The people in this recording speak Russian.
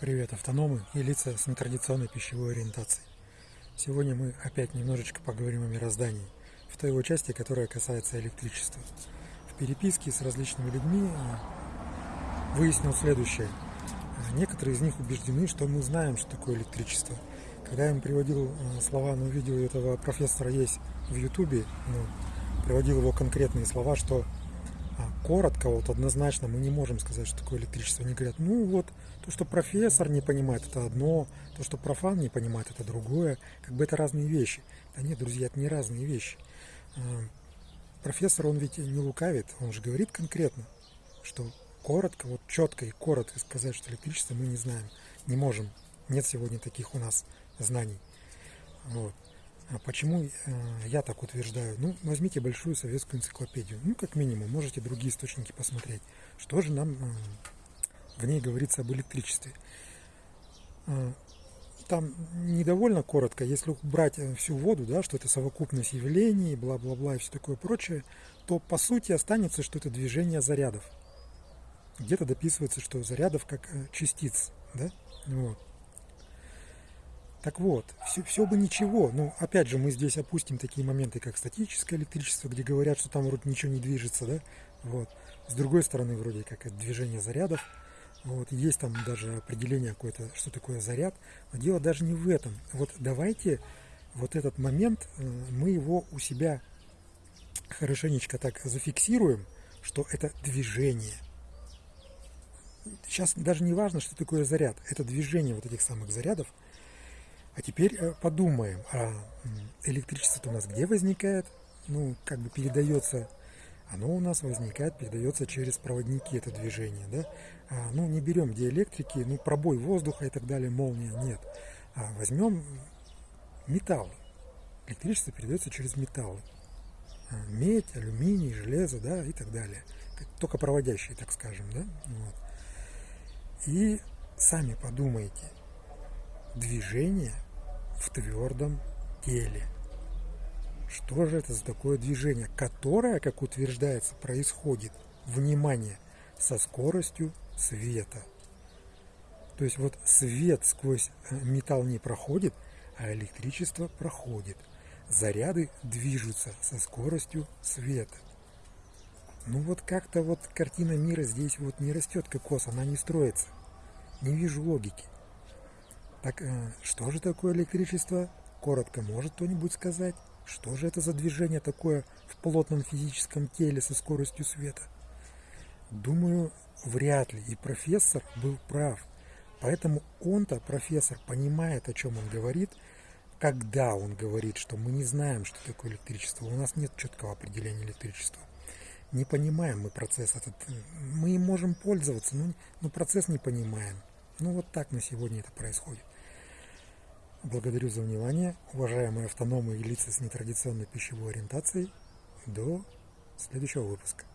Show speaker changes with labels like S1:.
S1: Привет, автономы и лица с нетрадиционной пищевой ориентацией. Сегодня мы опять немножечко поговорим о мироздании, в той его части, которая касается электричества. В переписке с различными людьми выяснил следующее. Некоторые из них убеждены, что мы знаем, что такое электричество. Когда я им приводил э, слова, ну, видео этого профессора есть в Ютубе, ну, приводил его конкретные слова, что коротко, вот однозначно мы не можем сказать, что такое электричество. Они говорят, ну вот, то, что профессор не понимает, это одно, то, что профан не понимает, это другое. Как бы это разные вещи. Да нет, друзья, это не разные вещи. А, профессор, он ведь не лукавит, он же говорит конкретно, что коротко, вот четко и коротко сказать, что электричество мы не знаем, не можем. Нет сегодня таких у нас знаний. Вот. А почему э, я так утверждаю? Ну, возьмите большую советскую энциклопедию. Ну, как минимум, можете другие источники посмотреть. Что же нам э, в ней говорится об электричестве? Э, там недовольно коротко, если убрать всю воду, да, что это совокупность явлений, бла-бла-бла и все такое прочее, то по сути останется, что это движение зарядов. Где-то дописывается, что зарядов как частиц, да, вот. Так вот, все, все бы ничего. Ну, опять же, мы здесь опустим такие моменты, как статическое электричество, где говорят, что там вроде ничего не движется, да? Вот. С другой стороны, вроде как это движение зарядов. Вот. Есть там даже определение какое-то, что такое заряд. Но дело даже не в этом. Вот давайте вот этот момент, э, мы его у себя хорошенечко так зафиксируем, что это движение. Сейчас даже не важно, что такое заряд. Это движение вот этих самых зарядов – а теперь э, подумаем, а электричество у нас где возникает? Ну, как бы передается, оно у нас возникает, передается через проводники, это движение, да? А, ну, не берем диэлектрики, ну, пробой воздуха и так далее, молния, нет. А возьмем металл. Электричество передается через металлы. А, медь, алюминий, железо, да, и так далее. Только проводящие, так скажем, да? Вот. И сами подумайте – движение в твердом теле. Что же это за такое движение, которое, как утверждается, происходит, внимание, со скоростью света. То есть вот свет сквозь э, металл не проходит, а электричество проходит. Заряды движутся со скоростью света. Ну вот как-то вот картина мира здесь вот не растет кокос, она не строится. Не вижу логики. Так э, что же такое электричество? Коротко может кто-нибудь сказать? Что же это за движение такое в плотном физическом теле со скоростью света? Думаю, вряд ли. И профессор был прав. Поэтому он-то, профессор, понимает, о чем он говорит, когда он говорит, что мы не знаем, что такое электричество. У нас нет четкого определения электричества. Не понимаем мы процесс этот. Мы им можем пользоваться, но, но процесс не понимаем. Ну вот так на сегодня это происходит. Благодарю за внимание, уважаемые автономы и лица с нетрадиционной пищевой ориентацией. До следующего выпуска.